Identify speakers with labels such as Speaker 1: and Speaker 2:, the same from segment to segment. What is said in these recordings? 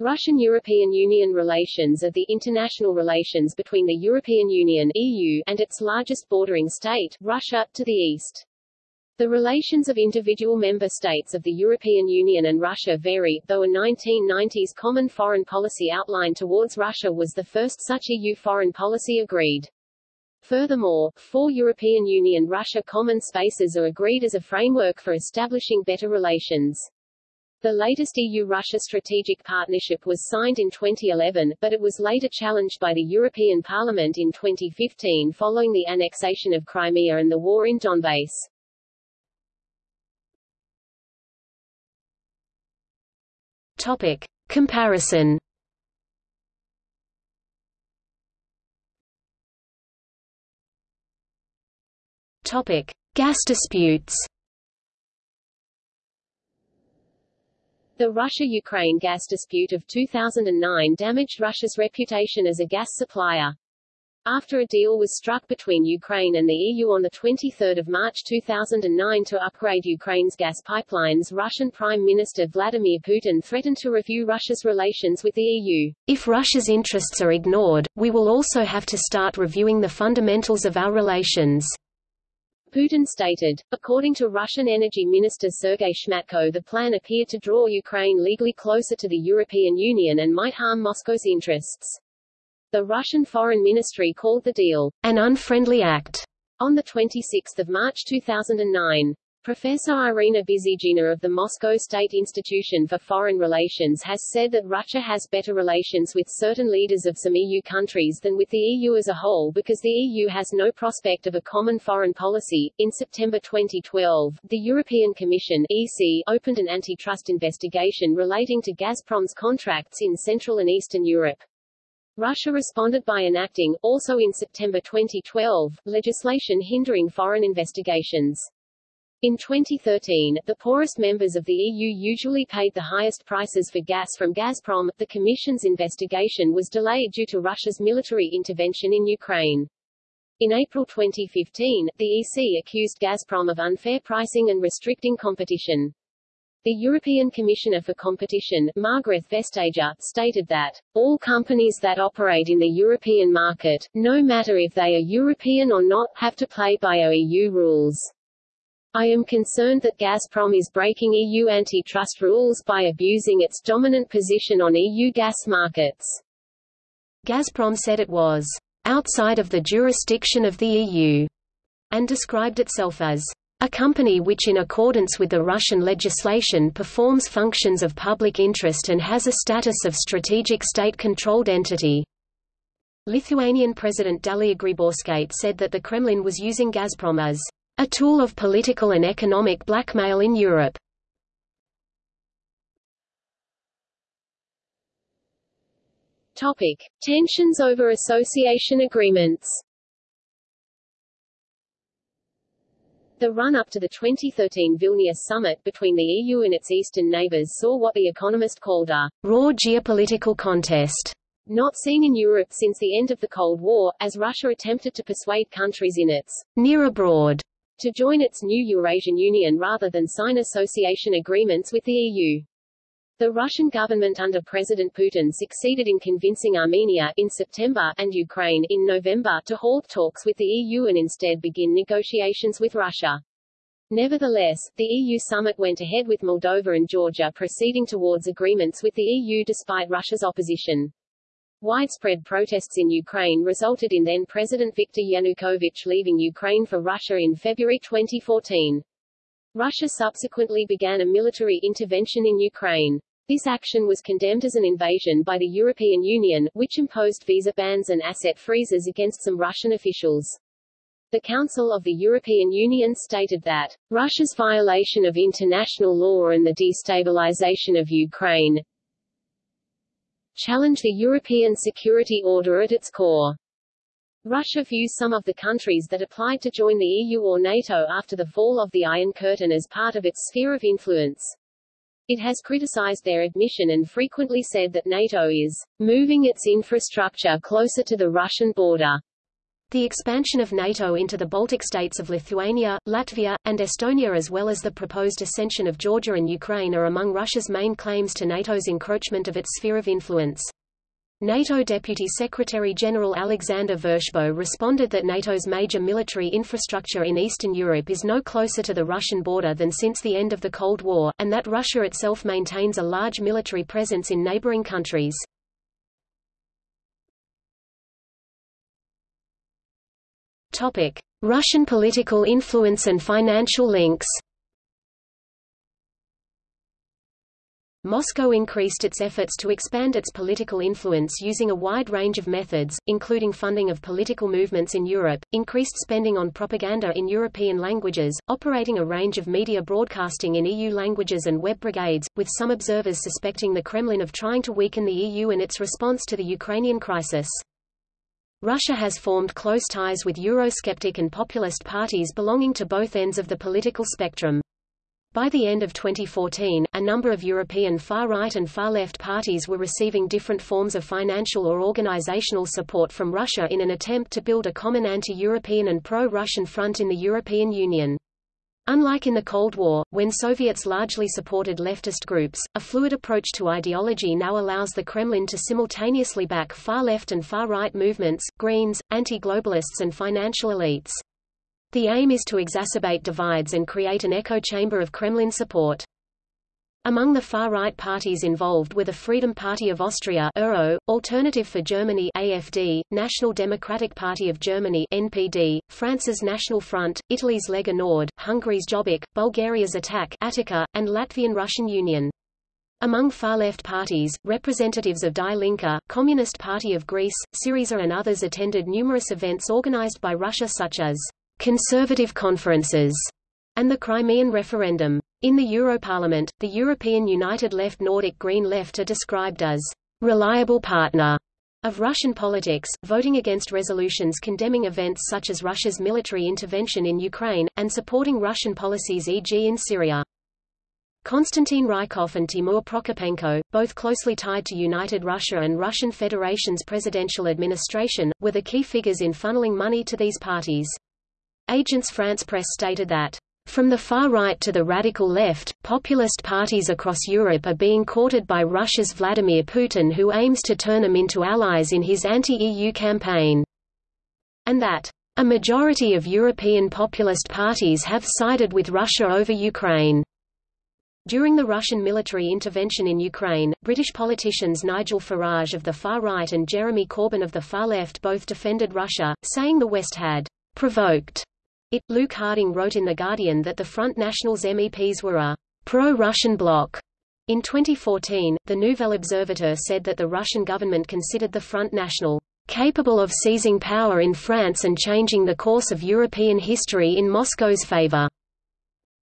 Speaker 1: Russian-European Union relations are the international relations between the European Union EU and its largest bordering state, Russia, to the east. The relations of individual member states of the European Union and Russia vary, though a 1990s common foreign policy outline towards Russia was the first such EU foreign policy agreed. Furthermore, four European Union-Russia common spaces are agreed as a framework for establishing better relations. The latest EU-Russia strategic partnership was signed in 2011, but it was later challenged by the European Parliament in 2015 following the annexation of Crimea and the war in Donbass.
Speaker 2: Topic. Comparison Topic. Gas disputes
Speaker 1: The Russia-Ukraine gas dispute of 2009 damaged Russia's reputation as a gas supplier. After a deal was struck between Ukraine and the EU on 23 March 2009 to upgrade Ukraine's gas pipelines Russian Prime Minister Vladimir Putin threatened to review Russia's relations with the EU.
Speaker 2: If Russia's interests are ignored, we will also have to start reviewing the fundamentals of our relations.
Speaker 1: Putin stated. According to Russian Energy Minister Sergei Shmatko the plan appeared to draw Ukraine legally closer to the European Union and might harm Moscow's interests. The Russian Foreign Ministry called the deal
Speaker 2: an unfriendly act
Speaker 1: on 26 March 2009. Professor Irina Busygina of the Moscow State Institution for Foreign Relations has said that Russia has better relations with certain leaders of some EU countries than with the EU as a whole because the EU has no prospect of a common foreign policy. In September 2012, the European Commission (EC) opened an antitrust investigation relating to Gazprom's contracts in Central and Eastern Europe. Russia responded by enacting, also in September 2012, legislation hindering foreign investigations. In 2013, the poorest members of the EU usually paid the highest prices for gas from Gazprom. The Commission's investigation was delayed due to Russia's military intervention in Ukraine. In April 2015, the EC accused Gazprom of unfair pricing and restricting competition. The European Commissioner for Competition, Margrethe Vestager, stated that, all companies that operate in the European market, no matter if they are European or not, have to play by EU rules. I am concerned that Gazprom is breaking EU antitrust rules by abusing its dominant position on EU gas markets.
Speaker 2: Gazprom said it was outside of the jurisdiction of the EU and described itself as a company which in accordance with the Russian legislation performs functions of public interest and has a status of strategic state-controlled entity. Lithuanian President Dalia Grybauskaite said that the Kremlin was using Gazprom as a tool of political and economic blackmail in Europe.
Speaker 1: Topic: Tensions over association agreements. The run-up to the 2013 Vilnius summit between the EU and its eastern neighbors saw what The Economist called a
Speaker 2: raw geopolitical contest,
Speaker 1: not seen in Europe since the end of the Cold War, as Russia attempted to persuade countries in its
Speaker 2: near abroad
Speaker 1: to join its new Eurasian Union rather than sign association agreements with the EU. The Russian government under President Putin succeeded in convincing Armenia in September and Ukraine in November to halt talks with the EU and instead begin negotiations with Russia. Nevertheless, the EU summit went ahead with Moldova and Georgia proceeding towards agreements with the EU despite Russia's opposition. Widespread protests in Ukraine resulted in then-President Viktor Yanukovych leaving Ukraine for Russia in February 2014. Russia subsequently began a military intervention in Ukraine. This action was condemned as an invasion by the European Union, which imposed visa bans and asset freezes against some Russian officials. The Council of the European Union stated that, Russia's violation of international law and the destabilization of Ukraine, challenge the European security order at its core. Russia views some of the countries that applied to join the EU or NATO after the fall of the Iron Curtain as part of its sphere of influence. It has criticized their admission and frequently said that NATO is moving its infrastructure closer to the Russian border.
Speaker 2: The expansion of NATO into the Baltic states of Lithuania, Latvia, and Estonia as well as the proposed ascension of Georgia and Ukraine are among Russia's main claims to NATO's encroachment of its sphere of influence. NATO Deputy Secretary-General Alexander Vershbow responded that NATO's major military infrastructure in Eastern Europe is no closer to the Russian border than since the end of the Cold War, and that Russia itself maintains a large military presence in neighboring countries. Russian political influence and financial links Moscow increased its efforts to expand its political influence using a wide range of methods, including funding of political movements in Europe, increased spending on propaganda in European languages, operating a range of media broadcasting in EU languages and web brigades, with some observers suspecting the Kremlin of trying to weaken the EU in its response to the Ukrainian crisis. Russia has formed close ties with Eurosceptic and populist parties belonging to both ends of the political spectrum. By the end of 2014, a number of European far-right and far-left parties were receiving different forms of financial or organizational support from Russia in an attempt to build a common anti-European and pro-Russian front in the European Union. Unlike in the Cold War, when Soviets largely supported leftist groups, a fluid approach to ideology now allows the Kremlin to simultaneously back far-left and far-right movements, Greens, anti-globalists and financial elites. The aim is to exacerbate divides and create an echo chamber of Kremlin support. Among the far-right parties involved were the Freedom Party of Austria ERO, Alternative for Germany AFD, National Democratic Party of Germany NPD, France's National Front, Italy's Lega Nord, Hungary's Jobbik, Bulgaria's Attack Ataka, and Latvian Russian Union. Among far-left parties, representatives of Die Linke, Communist Party of Greece, Syriza and others attended numerous events organized by Russia such as conservative conferences, and the Crimean referendum. In the Europarlament, the European United Left Nordic Green Left are described as reliable partner of Russian politics, voting against resolutions condemning events such as Russia's military intervention in Ukraine, and supporting Russian policies e.g. in Syria. Konstantin Rykov and Timur Prokopenko, both closely tied to United Russia and Russian Federation's presidential administration, were the key figures in funneling money to these parties. Agence France Presse stated that from the far right to the radical left, populist parties across Europe are being courted by Russia's Vladimir Putin who aims to turn them into allies in his anti-EU campaign. And that a majority of European populist parties have sided with Russia over Ukraine. During the Russian military intervention in Ukraine, British politicians Nigel Farage of the far right and Jeremy Corbyn of the far left both defended Russia, saying the West had provoked it, Luke Harding wrote in The Guardian that the Front National's MEPs were a pro-Russian bloc. In 2014, the Nouvel Observateur said that the Russian government considered the Front National capable of seizing power in France and changing the course of European history in Moscow's favor.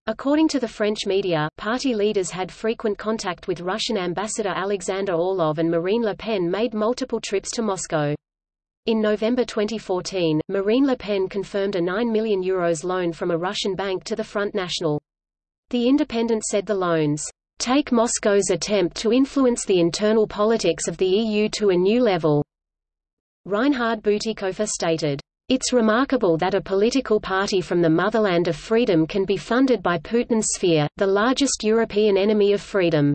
Speaker 2: According to the French media, party leaders had frequent contact with Russian ambassador Alexander Orlov and Marine Le Pen made multiple trips to Moscow. In November 2014, Marine Le Pen confirmed a 9 million euros loan from a Russian bank to the Front National. The Independent said the loans take Moscow's attempt to influence the internal politics of the EU to a new level. Reinhard Bütikofer stated, It's remarkable that a political party from the motherland of freedom can be funded by Putin's sphere, the largest European enemy of freedom.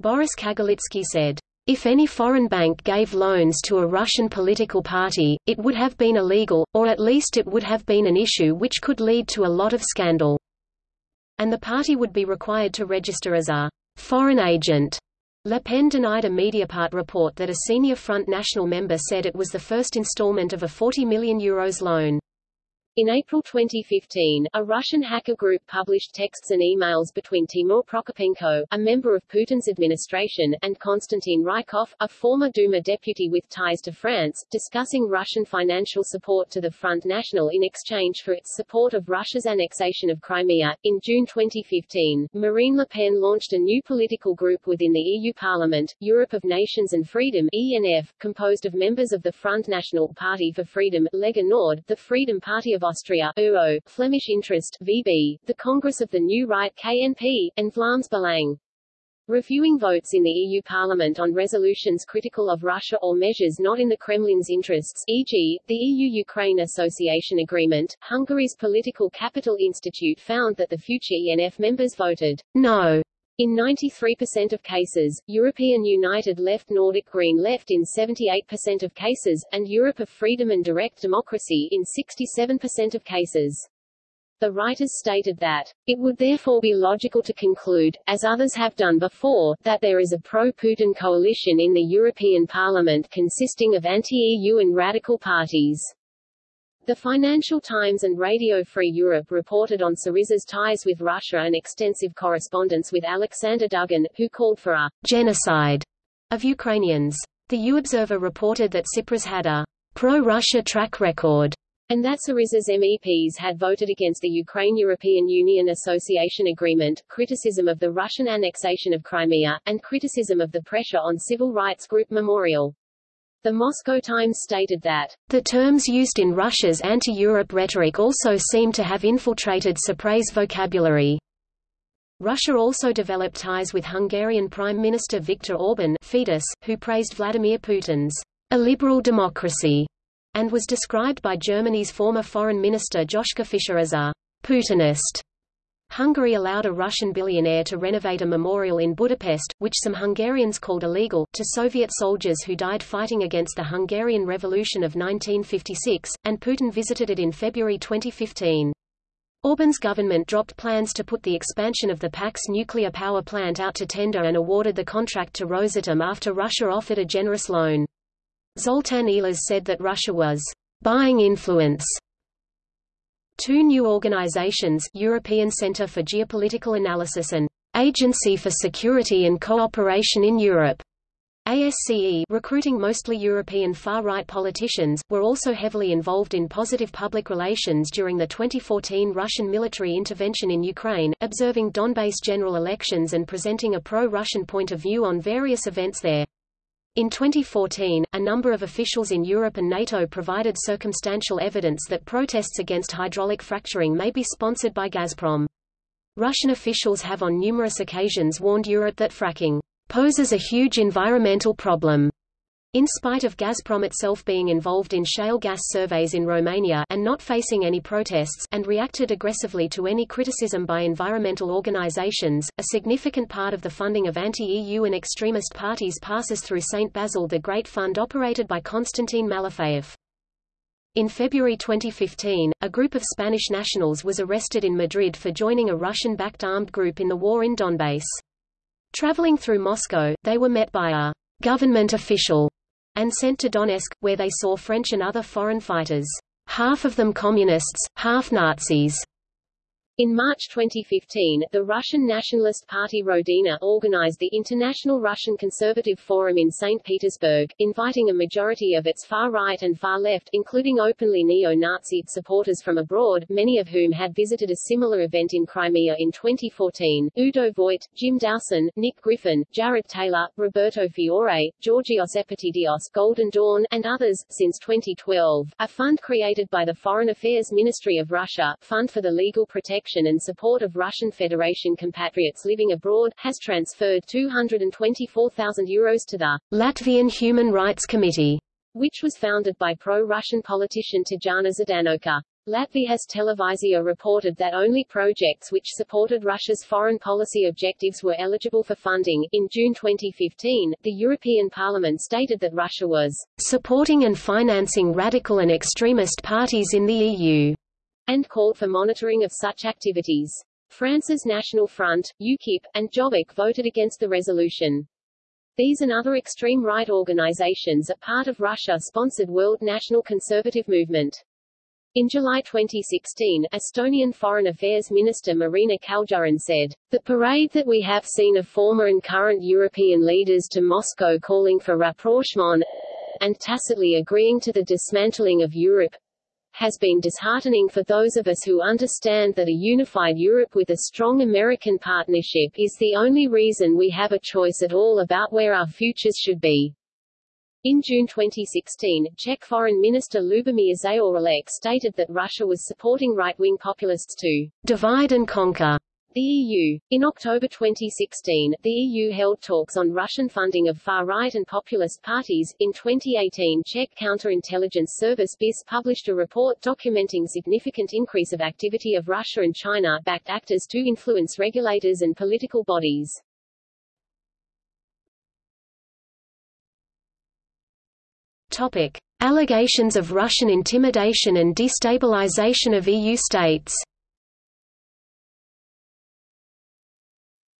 Speaker 2: Boris Kagarlitsky said, if any foreign bank gave loans to a Russian political party, it would have been illegal, or at least it would have been an issue which could lead to a lot of scandal. And the party would be required to register as a foreign agent. Le Pen denied a Mediapart report that a senior Front National member said it was the first installment of a 40 million euros loan.
Speaker 1: In April 2015, a Russian hacker group published texts and emails between Timur Prokopenko, a member of Putin's administration, and Konstantin Rykov, a former Duma deputy with ties to France, discussing Russian financial support to the Front National in exchange for its support of Russia's annexation of Crimea. In June 2015, Marine Le Pen launched a new political group within the EU Parliament, Europe of Nations and Freedom ENF, composed of members of the Front National Party for Freedom, Lega Nord, the Freedom Party of Austria UO, Flemish Interest VB, the Congress of the New Right KNP, and Vlaams Belang. Reviewing votes in the EU Parliament on resolutions critical of Russia or measures not in the Kremlin's interests e.g., the EU-Ukraine Association Agreement, Hungary's Political Capital Institute found that the future ENF members voted
Speaker 2: no
Speaker 1: in 93% of cases, European United Left Nordic Green Left in 78% of cases, and Europe of Freedom and Direct Democracy in 67% of cases. The writers stated that, it would therefore be logical to conclude, as others have done before, that there is a pro-Putin coalition in the European Parliament consisting of anti-EU and radical parties. The Financial Times and Radio Free Europe reported on Syriza's ties with Russia and extensive correspondence with Alexander Dugin, who called for a genocide of Ukrainians. The U-Observer reported that Tsipras had a pro-Russia track record and that Syriza's MEPs had voted against the Ukraine-European Union Association Agreement, criticism of the Russian annexation of Crimea, and criticism of the pressure on civil rights group Memorial. The Moscow Times stated that,
Speaker 2: the terms used in Russia's anti-Europe rhetoric also seem to have infiltrated Tsipras's vocabulary. Russia also developed ties with Hungarian Prime Minister Viktor Orban Fidesz, who praised Vladimir Putin's a liberal democracy and was described by Germany's former foreign minister Joschka Fischer as a Putinist. Hungary allowed a Russian billionaire to renovate a memorial in Budapest, which some Hungarians called illegal, to Soviet soldiers who died fighting against the Hungarian Revolution of 1956, and Putin visited it in February 2015. Orban's government dropped plans to put the expansion of the Paks nuclear power plant out to tender and awarded the contract to Rosatom after Russia offered a generous loan. Zoltan Ehlers said that Russia was buying influence. Two new organizations European Centre for Geopolitical Analysis and Agency for Security and Cooperation in Europe ASCE recruiting mostly European far-right politicians, were also heavily involved in positive public relations during the 2014 Russian military intervention in Ukraine, observing Donbass general elections and presenting a pro-Russian point of view on various events there. In 2014, a number of officials in Europe and NATO provided circumstantial evidence that protests against hydraulic fracturing may be sponsored by Gazprom. Russian officials have on numerous occasions warned Europe that fracking poses a huge environmental problem in spite of Gazprom itself being involved in shale gas surveys in Romania and not facing any protests and reacted aggressively to any criticism by environmental organizations, a significant part of the funding of anti-EU and extremist parties passes through St. Basil the Great Fund operated by Konstantin Malofeev. In February 2015, a group of Spanish nationals was arrested in Madrid for joining a Russian-backed armed group in the war in Donbass. Traveling through Moscow, they were met by a government official and sent to Donetsk, where they saw French and other foreign fighters, half of them communists, half Nazis.
Speaker 1: In March 2015, the Russian Nationalist Party Rodina organized the International Russian Conservative Forum in St. Petersburg, inviting a majority of its far-right and far-left, including openly neo-Nazi supporters from abroad, many of whom had visited a similar event in Crimea in 2014, Udo Voigt, Jim Dowson, Nick Griffin, Jared Taylor, Roberto Fiore, Georgios Epitidios, Golden Dawn, and others. Since 2012, a fund created by the Foreign Affairs Ministry of Russia, Fund for the Legal Protection protection and support of Russian Federation compatriots living abroad, has transferred 224,000 euros to the
Speaker 2: Latvian Human Rights Committee,
Speaker 1: which was founded by pro-Russian politician Tatjana Zdanoka. Latvia's Televizija reported that only projects which supported Russia's foreign policy objectives were eligible for funding. In June 2015, the European Parliament stated that Russia was
Speaker 2: supporting and financing radical and extremist parties in the EU
Speaker 1: and called for monitoring of such activities. France's National Front, UKIP, and Jobbik voted against the resolution. These and other extreme right organizations are part of Russia-sponsored World National Conservative Movement. In July 2016, Estonian Foreign Affairs Minister Marina Kaljurand said, The parade that we have seen of former and current European leaders to Moscow calling for rapprochement and tacitly agreeing to the dismantling of Europe has been disheartening for those of us who understand that a unified Europe with a strong American partnership is the only reason we have a choice at all about where our futures should be. In June 2016, Czech Foreign Minister Lubomír Zaorálek stated that Russia was supporting right-wing populists to divide and conquer The EU. In October 2016, the EU held talks on Russian funding of far-right and populist parties. In 2018, Czech counterintelligence service BIS published a report documenting significant increase of activity of Russia and China-backed actors to influence regulators and political bodies.
Speaker 2: Topic: Allegations of Russian intimidation and destabilization of EU states.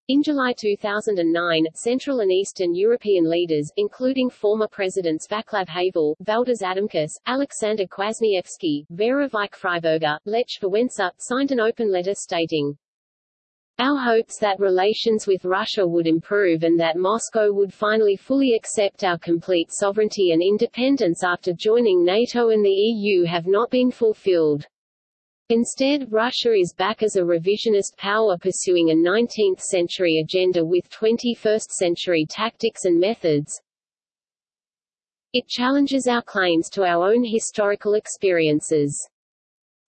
Speaker 1: In July 2009, Central and Eastern European leaders, including former presidents Václav Havel, Valdis Adamkus, Alexander Kwasniewski, Vera Vīķe-Freiberga, Lech Wałęsa, signed an open letter stating, our hopes that relations with Russia would improve and that Moscow would finally fully accept our complete sovereignty and independence after joining NATO and the EU have not been fulfilled. Instead, Russia is back as a revisionist power pursuing a 19th-century agenda with 21st-century tactics and methods. It challenges our claims to our own historical experiences.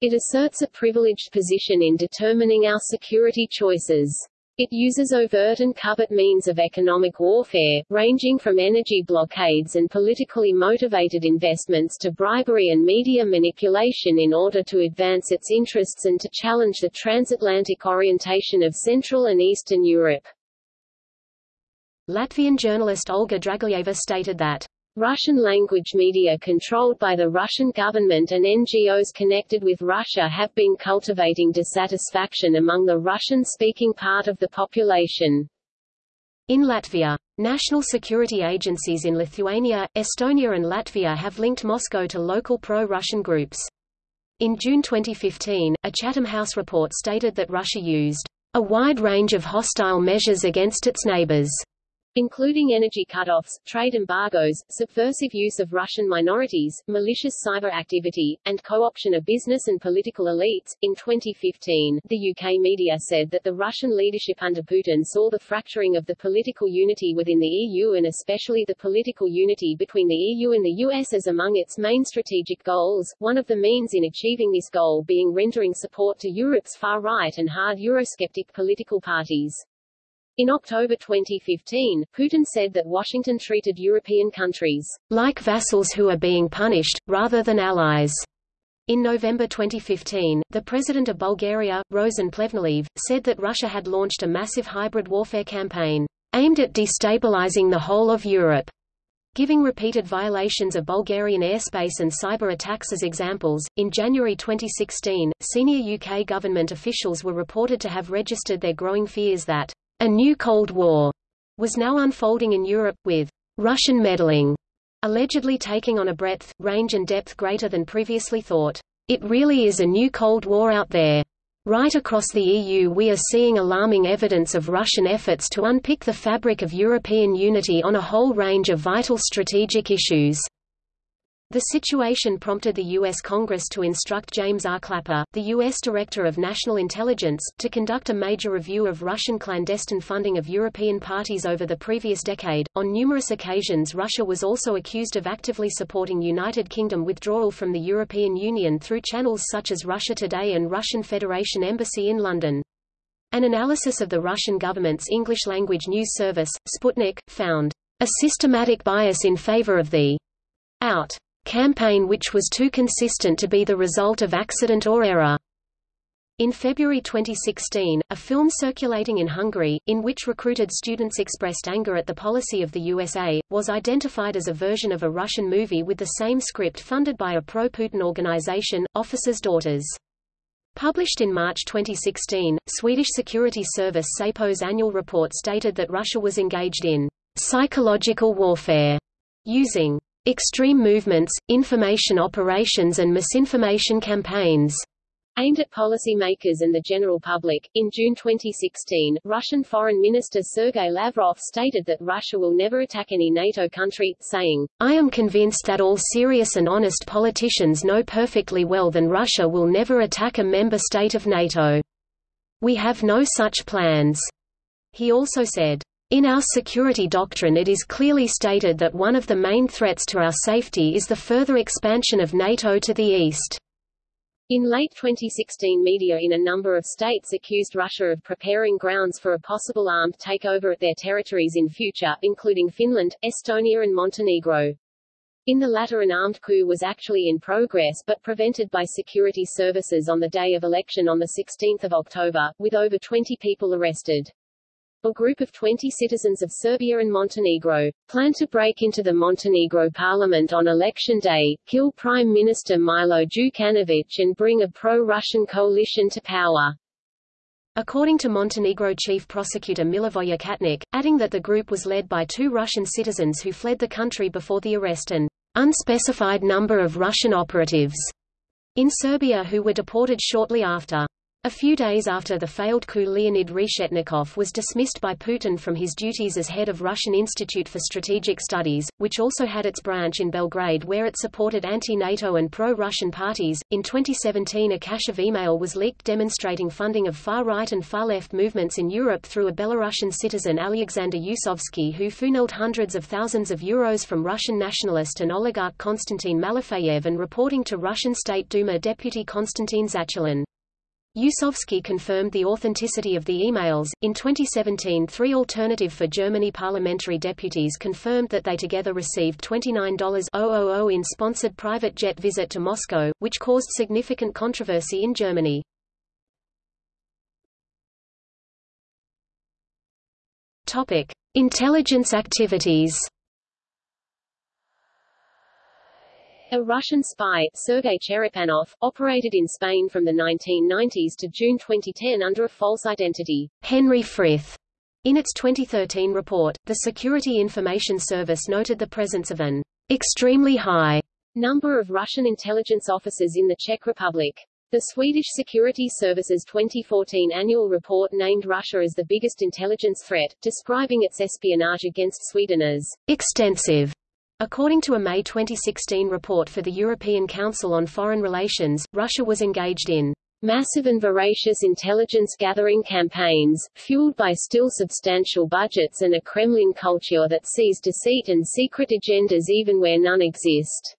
Speaker 1: It asserts a privileged position in determining our security choices. It uses overt and covert means of economic warfare, ranging from energy blockades and politically motivated investments to bribery and media manipulation in order to advance its interests and to challenge the transatlantic orientation of Central and Eastern Europe.
Speaker 2: Latvian journalist Olga Dragiļeva stated that
Speaker 1: Russian-language media controlled by the Russian government and NGOs connected with Russia have been cultivating dissatisfaction among the Russian-speaking part of the population.
Speaker 2: In Latvia, national security agencies in Lithuania, Estonia and Latvia have linked Moscow to local pro-Russian groups. In June 2015, a Chatham House report stated that Russia used a wide range of hostile measures against its neighbors
Speaker 1: including energy cutoffs, trade embargoes, subversive use of Russian minorities, malicious cyber activity, and co-option of business and political elites. In 2015, the UK media said that the Russian leadership under Putin saw the fracturing of the political unity within the EU and especially the political unity between the EU and the US as among its main strategic goals, one of the means in achieving this goal being rendering support to Europe's far-right and hard Eurosceptic political parties. In October 2015, Putin said that Washington treated European countries
Speaker 2: like vassals who are being punished, rather than allies. In November 2015, the president of Bulgaria, Rosen Plevneliev, said that Russia had launched a massive hybrid warfare campaign aimed at destabilizing the whole of Europe. Giving repeated violations of Bulgarian airspace and cyber attacks as examples, in January 2016, senior UK government officials were reported to have registered their growing fears that a new Cold War was now unfolding in Europe, with Russian meddling allegedly taking on a breadth, range and depth greater than previously thought. It really is a new Cold War out there. Right across the EU we are seeing alarming evidence of Russian efforts to unpick the fabric of European unity on a whole range of vital strategic issues. The situation prompted the U.S. Congress to instruct James R. Clapper, the U.S. Director of National Intelligence, to conduct a major review of Russian clandestine funding of European parties over the previous decade. On numerous occasions, Russia was also accused of actively supporting United Kingdom withdrawal from the European Union through channels such as Russia Today and Russian Federation Embassy in London. An analysis of the Russian government's English-language news service, Sputnik, found a systematic bias in favor of the out campaign which was too consistent to be the result of accident or error. In February 2016, a film circulating in Hungary, in which recruited students expressed anger at the policy of the USA, was identified as a version of a Russian movie with the same script funded by a pro-Putin organization, Officers' Daughters. Published in March 2016, Swedish security service SAPO's annual report stated that Russia was engaged in psychological warfare, using extreme movements, information operations and misinformation campaigns
Speaker 1: aimed at policymakers and the general public. In June 2016, Russian Foreign Minister Sergei Lavrov stated that Russia will never attack any NATO country, saying,
Speaker 2: I am convinced that all serious and honest politicians know perfectly well that Russia will never attack a member state of NATO. We have no such plans. He also said, in our security doctrine it is clearly stated that one of the main threats to our safety is the further expansion of NATO to the east.
Speaker 1: In late 2016 media in a number of states accused Russia of preparing grounds for a possible armed takeover at their territories in future, including Finland, Estonia and Montenegro. In the latter an armed coup was actually in progress but prevented by security services on the day of election on 16 October, with over 20 people arrested a group of 20 citizens of Serbia and Montenegro, plan to break into the Montenegro parliament on election day, kill Prime Minister Milo Djukanovic and bring a pro-Russian coalition to power.
Speaker 2: According to Montenegro chief prosecutor Milivoje Katnić, adding that the group was led by two Russian citizens who fled the country before the arrest and unspecified number of Russian operatives in Serbia who were deported shortly after. A few days after the failed coup Leonid Reshetnikov was dismissed by Putin from his duties as head of Russian Institute for Strategic Studies, which also had its branch in Belgrade where it supported anti-NATO and pro-Russian parties. In 2017 a cache of email was leaked demonstrating funding of far-right and far-left movements in Europe through a Belarusian citizen Alexander Yusovsky who funneled hundreds of thousands of euros from Russian nationalist and oligarch Konstantin Malofeyev and reporting to Russian State Duma deputy Konstantin Zatulin. Yusovsky confirmed the authenticity of the emails. In 2017, three Alternative for Germany parliamentary deputies confirmed that they together received $29,000 in sponsored private jet visit to Moscow, which caused significant controversy in Germany. Topic: Intelligence activities.
Speaker 1: A Russian spy, Sergei Cherepanov, operated in Spain from the 1990s to June 2010 under a false identity.
Speaker 2: Henry Frith. In its 2013 report, the Security Information Service noted the presence of an extremely high
Speaker 1: number of Russian intelligence officers in the Czech Republic. The Swedish Security Service's 2014 annual report named Russia as the biggest intelligence threat, describing its espionage against Sweden as
Speaker 2: extensive According to a May 2016 report for the European Council on Foreign Relations, Russia was engaged in
Speaker 1: massive and voracious intelligence-gathering campaigns, fueled by still substantial budgets and a Kremlin culture that sees deceit and secret agendas even where none exist.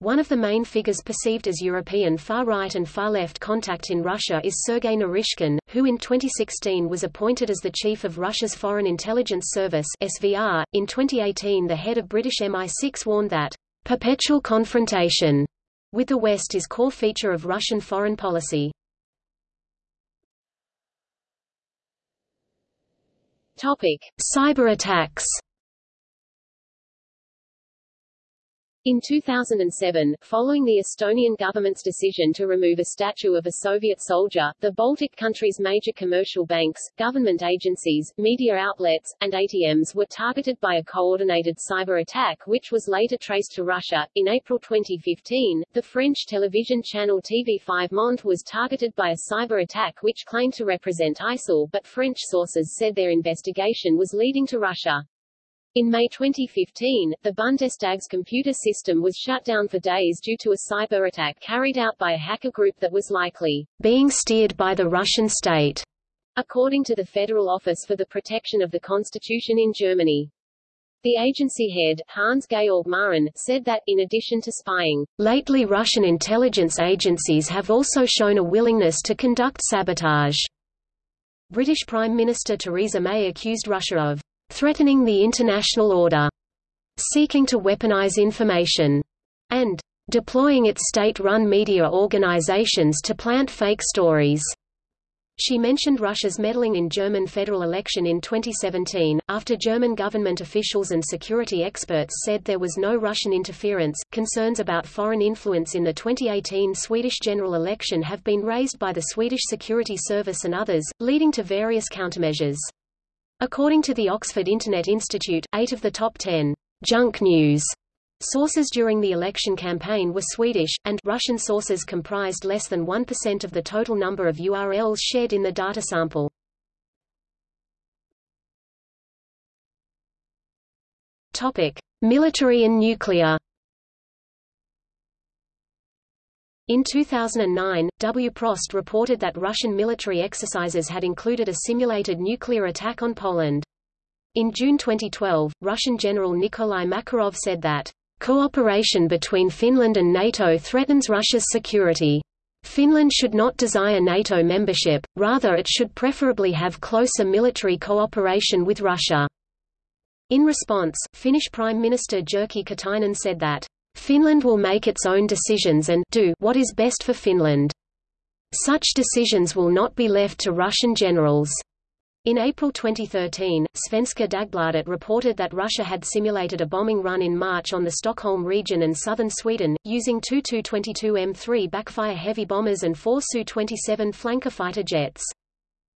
Speaker 2: One of the main figures perceived as European far-right and far-left contact in Russia is Sergei Naryshkin, who in 2016 was appointed as the chief of Russia's Foreign Intelligence Service SVR. .In 2018 the head of British MI6 warned that, "...perpetual confrontation," with the West is core feature of Russian foreign policy.
Speaker 1: Topic.
Speaker 2: Cyber attacks
Speaker 1: In 2007, following the Estonian government's decision to remove a statue of a Soviet soldier, the Baltic countries' major commercial banks, government agencies, media outlets, and ATMs were targeted by a coordinated cyber attack which was later traced to Russia. In April 2015, the French television channel TV5 Monde was targeted by a cyber attack which claimed to represent ISIL but French sources said their investigation was leading to Russia. In May 2015, the Bundestag's computer system was shut down for days due to a cyber attack carried out by a hacker group that was likely
Speaker 2: being steered by the Russian state,
Speaker 1: according to the Federal Office for the Protection of the Constitution in Germany. The agency head, Hans-Georg Maaßen, said that, in addition to spying,
Speaker 2: lately Russian intelligence agencies have also shown a willingness to conduct sabotage. British Prime Minister Theresa May accused Russia of threatening the international order, seeking to weaponize information, and deploying its state-run media organizations to plant fake stories. She mentioned Russia's meddling in German federal election in 2017, after German government officials and security experts said there was no Russian interference. Concerns about foreign influence in the 2018 Swedish general election have been raised by the Swedish Security Service and others, leading to various countermeasures. According to the Oxford Internet Institute, eight of the top ten junk news sources during the election campaign were Swedish, and Russian sources comprised less than 1% of the total number of URLs shared in the data sample. Topic: Military and nuclear. In 2009, Wprost reported that Russian military exercises had included a simulated nuclear attack on Poland. In June 2012, Russian General Nikolai Makarov said that, "...cooperation between Finland and NATO threatens Russia's security." Finland should not desire NATO membership, rather it should preferably have closer military cooperation with Russia. In response, Finnish Prime Minister Jyrki Katainen said that, "...Finland will make its own decisions and do what is best for Finland. Such decisions will not be left to Russian generals." In April 2013, Svenska Dagbladet reported that Russia had simulated a bombing run in March on the Stockholm region and southern Sweden, using two Tu-22M3 backfire heavy bombers and four Su-27 flanker fighter jets.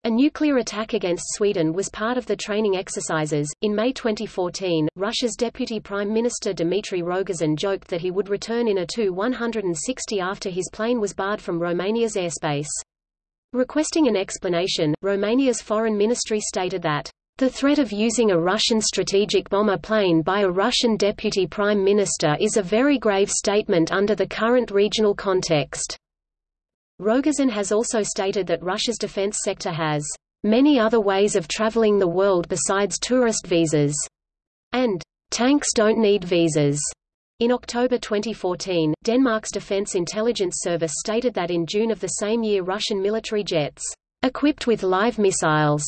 Speaker 2: A nuclear attack against Sweden was part of the training exercises. In May 2014, Russia's deputy prime minister Dmitry Rogozin joked that he would return in a Tu-160 after his plane was barred from Romania's airspace. Requesting an explanation, Romania's foreign ministry stated that the threat of using a Russian strategic bomber plane by a Russian deputy prime minister is a very grave statement under the current regional context. Rogozin has also stated that Russia's defense sector has many other ways of traveling the world besides tourist visas, and tanks don't need visas. In October 2014, Denmark's Defense Intelligence Service stated that in June of the same year Russian military jets, equipped with live missiles,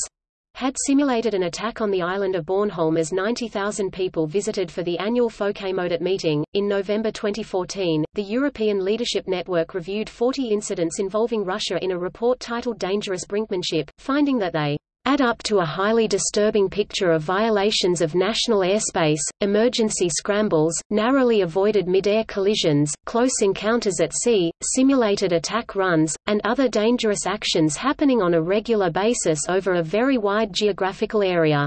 Speaker 2: had simulated an attack on the island of Bornholm as 90,000 people visited for the annual Folkemødet meeting. In November 2014, the European Leadership Network reviewed 40 incidents involving Russia in a report titled Dangerous Brinkmanship, finding that they add up to a highly disturbing picture of violations of national airspace, emergency scrambles, narrowly avoided mid-air collisions, close encounters at sea, simulated attack runs, and other dangerous actions happening on a regular basis over a very wide geographical area.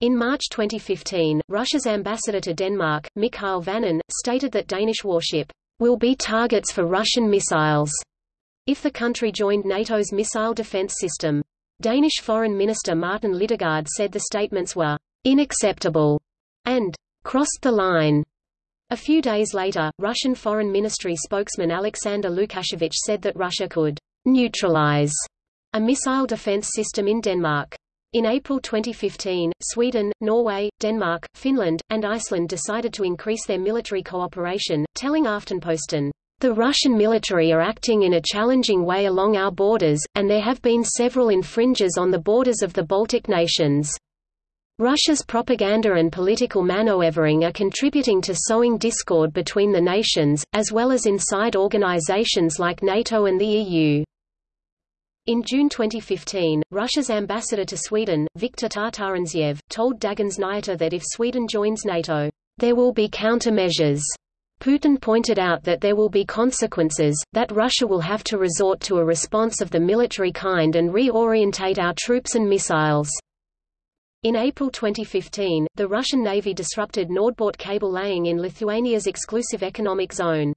Speaker 2: In March 2015, Russia's ambassador to Denmark, Mikhail Vanin, stated that Danish warship will be targets for Russian missiles if the country joined NATO's missile defense system. Danish Foreign Minister Martin Lidegaard said the statements were «unacceptable» and «crossed the line». A few days later, Russian Foreign Ministry spokesman Alexander Lukashevich said that Russia could «neutralize» a missile defense system in Denmark. In April 2015, Sweden, Norway, Denmark, Finland, and Iceland decided to increase their military cooperation, telling Aftenposten, the Russian military are acting in a challenging way along our borders, and there have been several infringes on the borders of the Baltic nations. Russia's propaganda and political manoeuvring are contributing to sowing discord between the nations, as well as inside organizations like NATO and the EU. In June 2015, Russia's ambassador to Sweden, Viktor Tatarintsev, told Dagens Nyheter that if Sweden joins NATO, there will be countermeasures Putin pointed out that there will be consequences, that Russia will have to resort to a response of the military kind and reorientate our troops and missiles. In April 2015, the Russian Navy disrupted NordBalt cable laying in Lithuania's exclusive economic zone.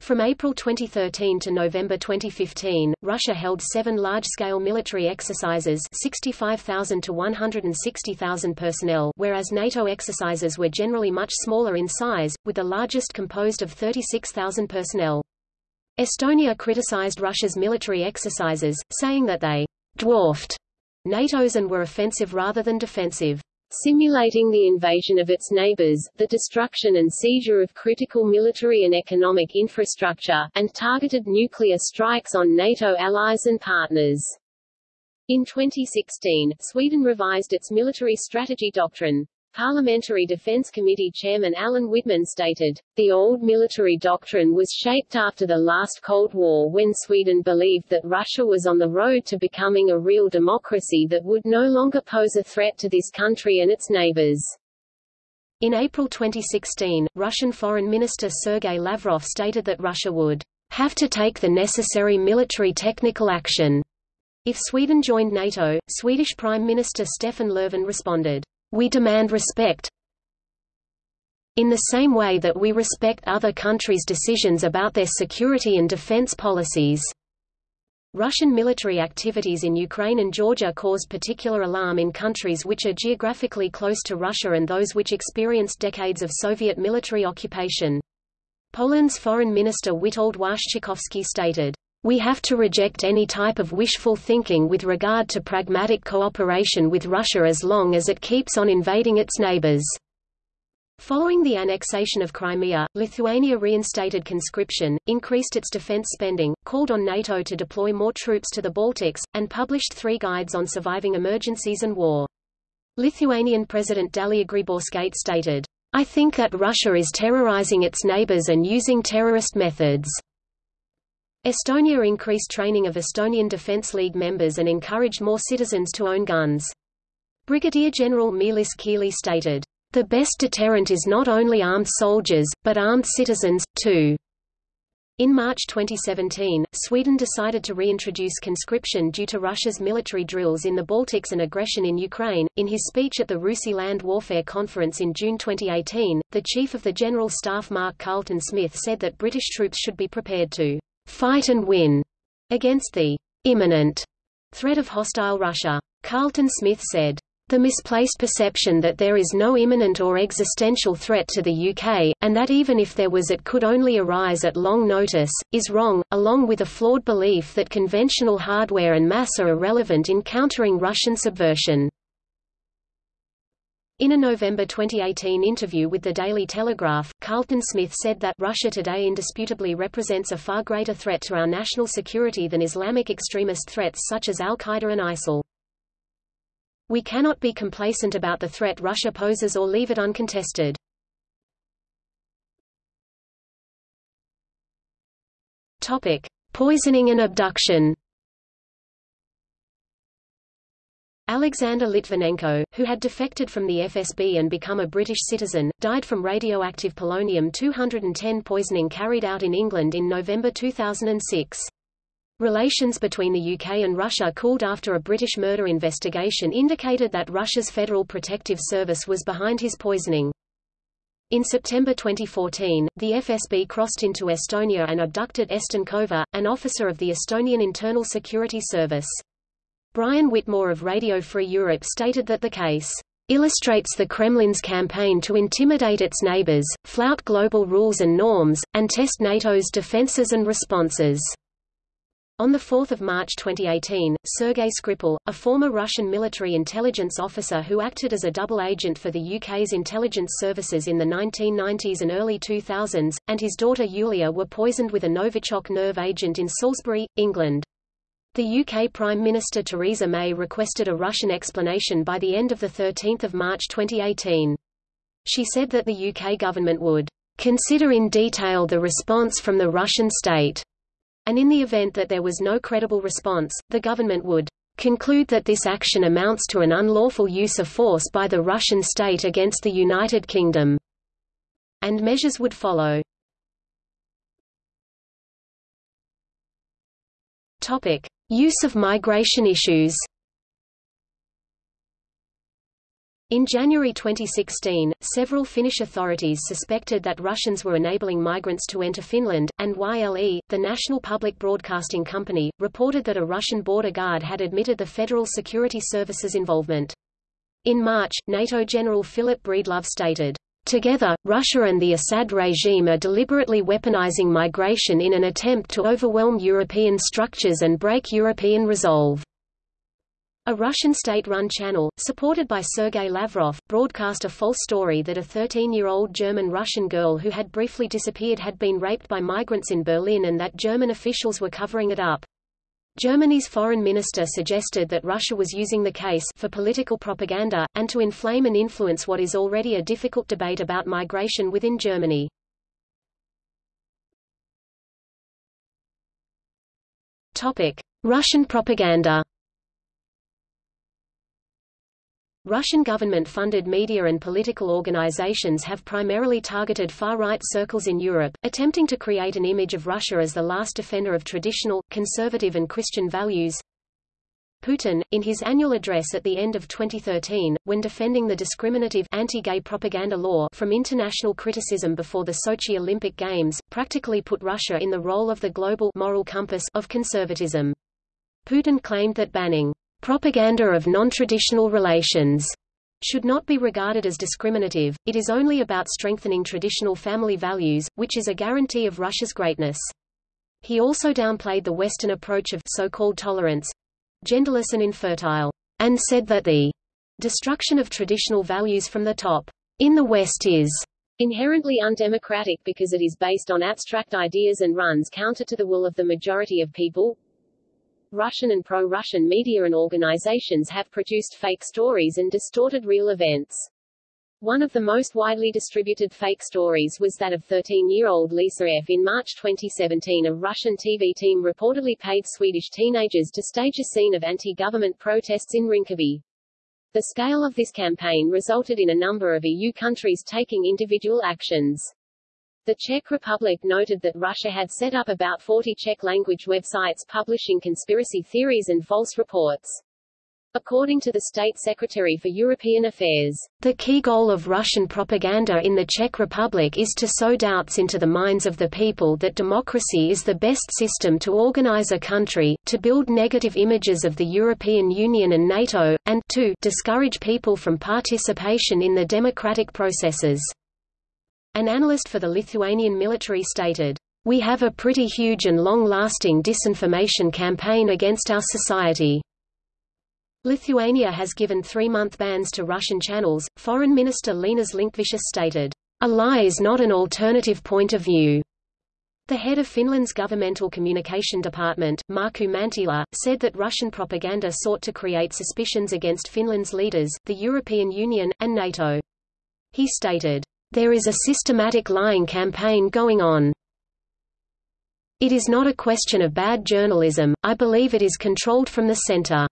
Speaker 2: From April 2013 to November 2015, Russia held seven large-scale military exercises 65,000 to 160,000 personnel whereas NATO exercises were generally much smaller in size, with the largest composed of 36,000 personnel. Estonia criticized Russia's military exercises, saying that they dwarfed NATO's and were offensive rather than defensive simulating the invasion of its neighbors, the destruction and seizure of critical military and economic infrastructure, and targeted nuclear strikes on NATO allies and partners. In 2016, Sweden revised its military strategy doctrine. Parliamentary Defense Committee Chairman Allan Widman stated, The old military doctrine was shaped after the last Cold War when Sweden believed that Russia was on the road to becoming a real democracy that would no longer pose a threat to this country and its neighbors. In April 2016, Russian Foreign Minister Sergei Lavrov stated that Russia would have to take the necessary military technical action. If Sweden joined NATO, Swedish Prime Minister Stefan Löfven responded, we demand respect in the same way that we respect other countries' decisions about their security and defense policies. Russian military activities in Ukraine and Georgia caused particular alarm in countries which are geographically close to Russia and those which experienced decades of Soviet military occupation. Poland's Foreign Minister Witold Waszczykowski stated, we have to reject any type of wishful thinking with regard to pragmatic cooperation with Russia as long as it keeps on invading its neighbors. Following the annexation of Crimea, Lithuania reinstated conscription, increased its defense spending, called on NATO to deploy more troops to the Baltics, and published three guides on surviving emergencies and war. Lithuanian President Dalia Grybauskaite stated, I think that Russia is terrorizing its neighbors and using terrorist methods. Estonia increased training of Estonian Defence League members and encouraged more citizens to own guns. Brigadier General Meelis Kiili stated, The best deterrent is not only armed soldiers, but armed citizens, too. In March 2017, Sweden decided to reintroduce conscription due to Russia's military drills in the Baltics and aggression in Ukraine. In his speech at the RUSI Land Warfare Conference in June 2018, the Chief of the General Staff Mark Carleton-Smith said that British troops should be prepared to fight and win against the imminent threat of hostile Russia. Carleton Smith said, the misplaced perception that there is no imminent or existential threat to the UK, and that even if there was it could only arise at long notice, is wrong, along with a flawed belief that conventional hardware and mass are irrelevant in countering Russian subversion. In a November 2018 interview with the Daily Telegraph, Carleton Smith said that Russia today indisputably represents a far greater threat to our national security than Islamic extremist threats such as al-Qaeda and ISIL. We cannot be complacent about the threat Russia poses or leave it uncontested. Topic: Poisoning and abduction. Alexander Litvinenko, who had defected from the FSB and become a British citizen, died from radioactive polonium-210 poisoning carried out in England in November 2006. Relations between the UK and Russia cooled after a British murder investigation indicated that Russia's Federal Protective Service was behind his poisoning. In September 2014, the FSB crossed into Estonia and abducted Eston Kohver, an officer of the Estonian Internal Security Service. Brian Whitmore of Radio Free Europe stated that the case illustrates the Kremlin's campaign to intimidate its neighbors, flout global rules and norms, and test NATO's defenses and responses. On 4 March 2018, Sergei Skripal, a former Russian military intelligence officer who acted as a double agent for the UK's intelligence services in the 1990s and early 2000s, and his daughter Yulia were poisoned with a Novichok nerve agent in Salisbury, England. The UK Prime Minister Theresa May requested a Russian explanation by the end of 13 March 2018. She said that the UK government would consider in detail the response from the Russian state and in the event that there was no credible response, the government would conclude that this action amounts to an unlawful use of force by the Russian state against the United Kingdom, and measures would follow. Topic: Use of migration issues. In January 2016, several Finnish authorities suspected that Russians were enabling migrants to enter Finland, and YLE, the national public broadcasting company, reported that a Russian border guard had admitted the Federal Security Service's involvement. In March, NATO General Philip Breedlove stated, Together, Russia and the Assad regime are deliberately weaponizing migration in an attempt to overwhelm European structures and break European resolve. A Russian state-run channel, supported by Sergei Lavrov, broadcast a false story that a 13-year-old German-Russian girl who had briefly disappeared had been raped by migrants in Berlin and that German officials were covering it up. Germany's foreign minister suggested that Russia was using the case for political propaganda, and to inflame and influence what is already a difficult debate about migration within Germany. Russian propaganda Russian government-funded media and political organizations have primarily targeted far-right circles in Europe, attempting to create an image of Russia as the last defender of traditional, conservative and Christian values. Putin, in his annual address at the end of 2013, when defending the discriminative anti-gay propaganda law from international criticism before the Sochi Olympic Games, practically put Russia in the role of the global moral compass of conservatism. Putin claimed that banning Propaganda of non-traditional relations should not be regarded as discriminative, it is only about strengthening traditional family values, which is a guarantee of Russia's greatness. He also downplayed the Western approach of so-called tolerance, genderless and infertile, and said that the destruction of traditional values from the top in the West is
Speaker 1: Inherently undemocratic because it is based on abstract ideas and runs counter to the will of the majority of people. Russian and pro-Russian media and organizations have produced fake stories and distorted real events. One of the most widely distributed fake stories was that of 13-year-old Lisa F. In March 2017 a Russian TV team reportedly paid Swedish teenagers to stage a scene of anti-government protests in Rinkeby. The scale of this campaign resulted in a number of EU countries taking individual actions. The Czech Republic noted that Russia had set up about 40 Czech-language websites publishing conspiracy theories and false reports. According to the State Secretary for European Affairs,
Speaker 2: the key goal of Russian propaganda in the Czech Republic is to sow doubts into the minds of the people that democracy is the best system to organize a country, to build negative images of the European Union and NATO, and to discourage people from participation in the democratic processes. An analyst for the Lithuanian military stated, We have a pretty huge and long-lasting disinformation campaign against our society. Lithuania has given three-month bans to Russian channels. Foreign Minister Linas Linkevicius stated, "A lie is not an alternative point of view." The head of Finland's governmental communication department, Markku Mantila, said that Russian propaganda sought to create suspicions against Finland's leaders, the European Union, and NATO. He stated, "There is a systematic lying campaign going on. It is not a question of bad journalism, I believe it is controlled from the center."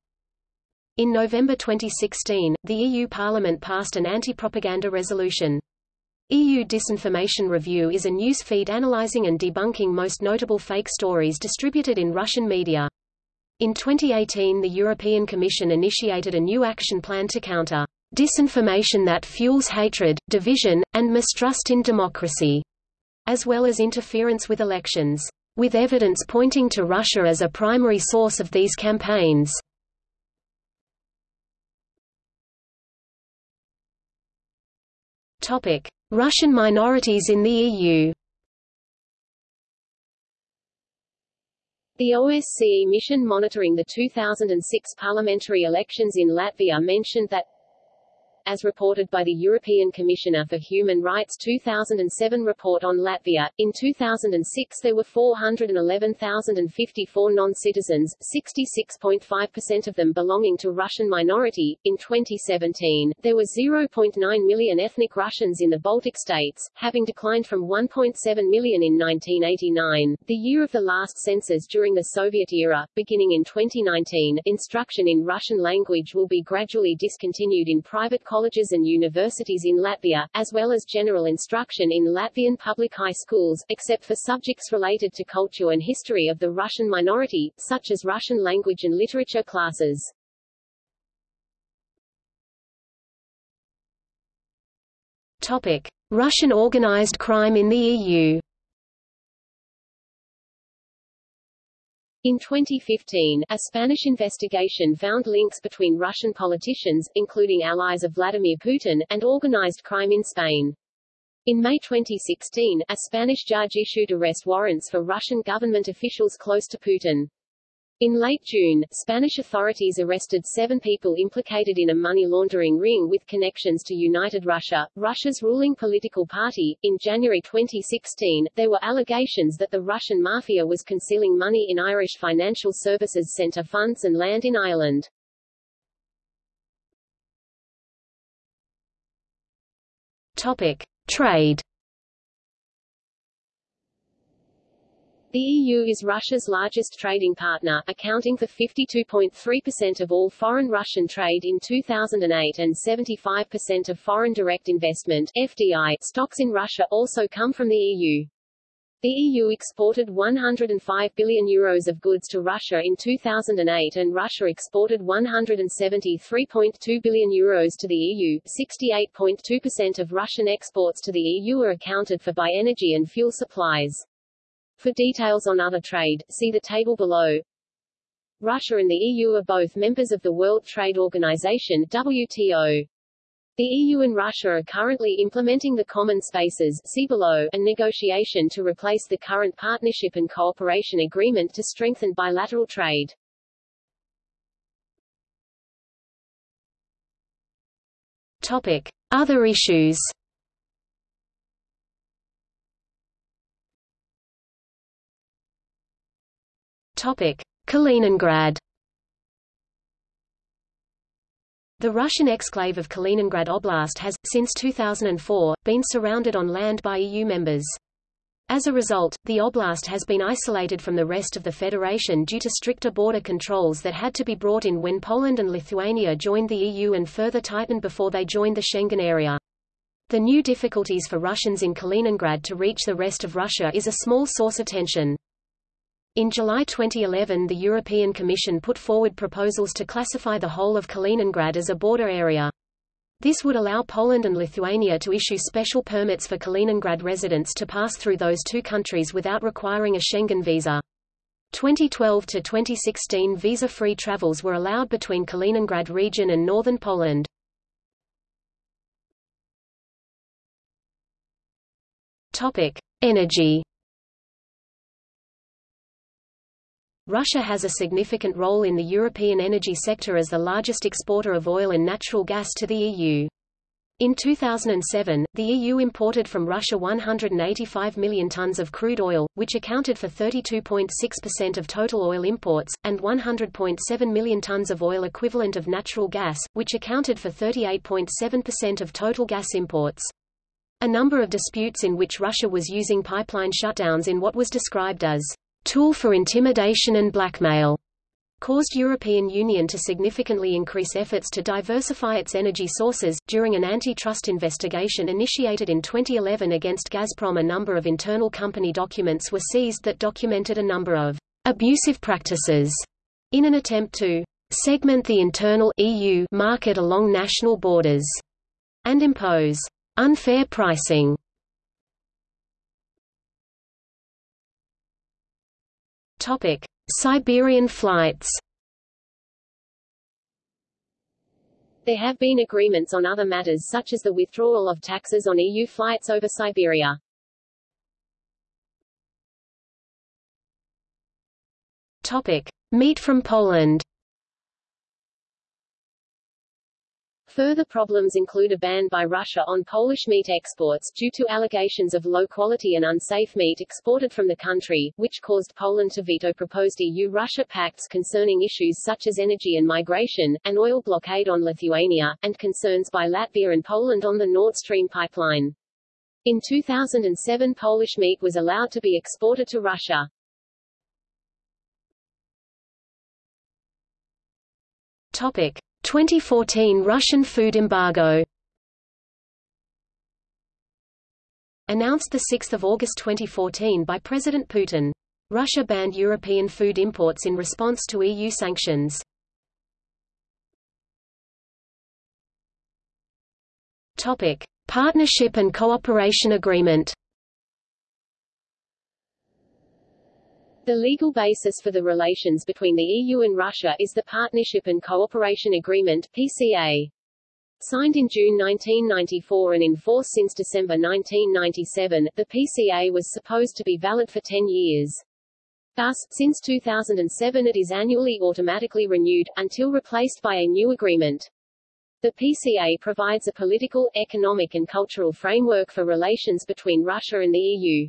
Speaker 2: In November 2016, the EU Parliament passed an anti-propaganda resolution. EU Disinformation Review is a news feed analyzing and debunking most notable fake stories distributed in Russian media. In 2018 the European Commission initiated a new action plan to counter disinformation that fuels hatred, division, and mistrust in democracy, as well as interference with elections, with evidence pointing to Russia as a primary source of these campaigns. Topic: Russian minorities in the EU.
Speaker 1: The OSCE mission monitoring the 2006 parliamentary elections in Latvia mentioned that as reported by the European Commissioner for Human Rights 2007 report on Latvia. In 2006 there were 411,054 non-citizens, 66.5% of them belonging to Russian minority. In 2017, there were 0.9 million ethnic Russians in the Baltic states, having declined from 1.7 million in 1989, the year of the last census during the Soviet era. Beginning in 2019, instruction in Russian language will be gradually discontinued in private colleges and universities in Latvia, as well as general instruction in Latvian public high schools, except for subjects related to culture and history of the Russian minority, such as Russian language and literature classes.
Speaker 2: Topic: Russian organized crime in the EU.
Speaker 1: In 2015, a Spanish investigation found links between Russian politicians, including allies of Vladimir Putin, and organized crime in Spain. In May 2016, a Spanish judge issued arrest warrants for Russian government officials close to Putin. In late June, Spanish authorities arrested seven people implicated in a money laundering ring with connections to United Russia, Russia's ruling political party. In January 2016, there were allegations that the Russian mafia was concealing money in Irish Financial Services Centre funds and land in Ireland.
Speaker 2: Topic: Trade.
Speaker 1: The EU is Russia's largest trading partner, accounting for 52.3% of all foreign Russian trade in 2008 and 75% of foreign direct investment FDI stocks in Russia also come from the EU. The EU exported 105 billion euros of goods to Russia in 2008 and Russia exported 173.2 billion euros to the EU. 68.2% of Russian exports to the EU are accounted for by energy and fuel supplies. For details on other trade, see the table below. Russia and the EU are both members of the World Trade Organization WTO. The EU and Russia are currently implementing the Common Spaces see below, a negotiation to replace the current Partnership and Cooperation Agreement to strengthen bilateral trade.
Speaker 2: Topic. Other issues Topic: Kaliningrad. The Russian exclave of Kaliningrad Oblast has, since 2004, been surrounded on land by EU members. As a result, the oblast has been isolated from the rest of the federation due to stricter border controls that had to be brought in when Poland and Lithuania joined the EU and further tightened before they joined the Schengen area. The new difficulties for Russians in Kaliningrad to reach the rest of Russia is a small source of tension. In July 2011 the European Commission put forward proposals to classify the whole of Kaliningrad as a border area. This would allow Poland and Lithuania to issue special permits for Kaliningrad residents to pass through those two countries without requiring a Schengen visa. 2012 to 2016 visa-free travels were allowed between Kaliningrad region and northern Poland. Topic: Energy Russia has a significant role in the European energy sector as the largest exporter of oil and natural gas to the EU. In 2007, the EU imported from Russia 185 million tons of crude oil, which accounted for 32.6% of total oil imports, and 100.7 million tons of oil equivalent of natural gas, which accounted for 38.7% of total gas imports. A number of disputes in which Russia was using pipeline shutdowns in what was described as tool for intimidation and blackmail caused European Union to significantly increase efforts to diversify its energy sources. During an antitrust investigation initiated in 2011 against Gazprom, a number of internal company documents were seized that documented a number of abusive practices in an attempt to segment the internal EU market along national borders and impose unfair pricing Topic: Siberian flights.
Speaker 1: There have been agreements on other matters such as the withdrawal of taxes on EU flights over Siberia.
Speaker 2: Topic: Meat from Poland.
Speaker 1: Further problems include a ban by Russia on Polish meat exports, due to allegations of low quality and unsafe meat exported from the country, which caused Poland to veto proposed EU-Russia pacts concerning issues such as energy and migration, an oil blockade on Lithuania, and concerns by Latvia and Poland on the Nord Stream pipeline. In 2007 Polish meat was allowed to be exported to Russia.
Speaker 2: Topic. 2014 Russian food embargo Announced 6 August 2014 by President Putin. Russia banned European food imports in response to EU sanctions. Topic: Partnership and Cooperation Agreement.
Speaker 1: The legal basis for the relations between the EU and Russia is the Partnership and Cooperation Agreement PCA. Signed in June 1994 and in force since December 1997, the PCA was supposed to be valid for 10 years. Thus, since 2007 it is annually automatically renewed, until replaced by a new agreement. The PCA provides a political, economic and cultural framework for relations between Russia and the EU.